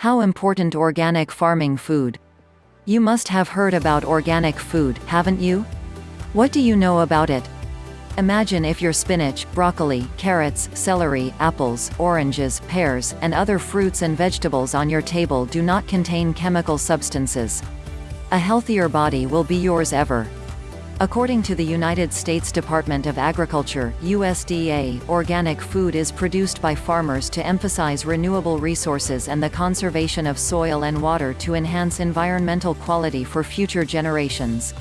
How important organic farming food? You must have heard about organic food, haven't you? What do you know about it? Imagine if your spinach, broccoli, carrots, celery, apples, oranges, pears, and other fruits and vegetables on your table do not contain chemical substances. A healthier body will be yours ever. According to the United States Department of Agriculture USDA, organic food is produced by farmers to emphasize renewable resources and the conservation of soil and water to enhance environmental quality for future generations.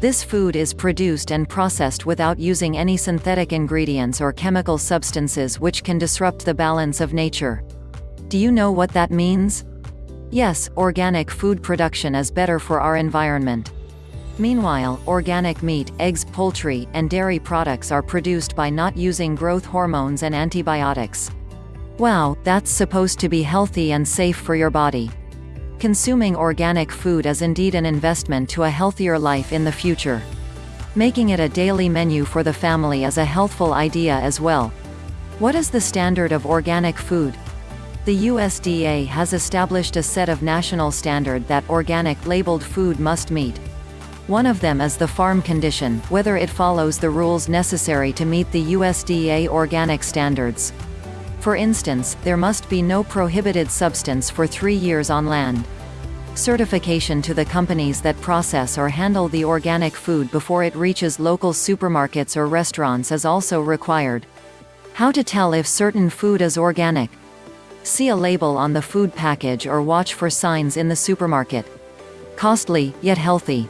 This food is produced and processed without using any synthetic ingredients or chemical substances which can disrupt the balance of nature. Do you know what that means? Yes, organic food production is better for our environment. Meanwhile, organic meat, eggs, poultry, and dairy products are produced by not using growth hormones and antibiotics. Wow, that's supposed to be healthy and safe for your body. Consuming organic food is indeed an investment to a healthier life in the future. Making it a daily menu for the family is a healthful idea as well. What is the standard of organic food? The USDA has established a set of national standard that organic labeled food must meet. One of them is the farm condition, whether it follows the rules necessary to meet the USDA organic standards. For instance, there must be no prohibited substance for three years on land. Certification to the companies that process or handle the organic food before it reaches local supermarkets or restaurants is also required. How to tell if certain food is organic? See a label on the food package or watch for signs in the supermarket. Costly, yet healthy.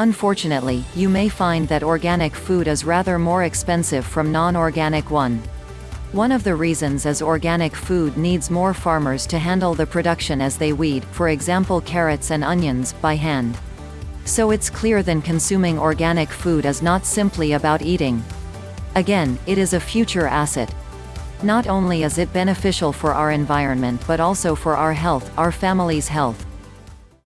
Unfortunately, you may find that organic food is rather more expensive from non-organic one. One of the reasons is organic food needs more farmers to handle the production as they weed, for example carrots and onions, by hand. So it's clear then consuming organic food is not simply about eating. Again, it is a future asset. Not only is it beneficial for our environment but also for our health, our family's health.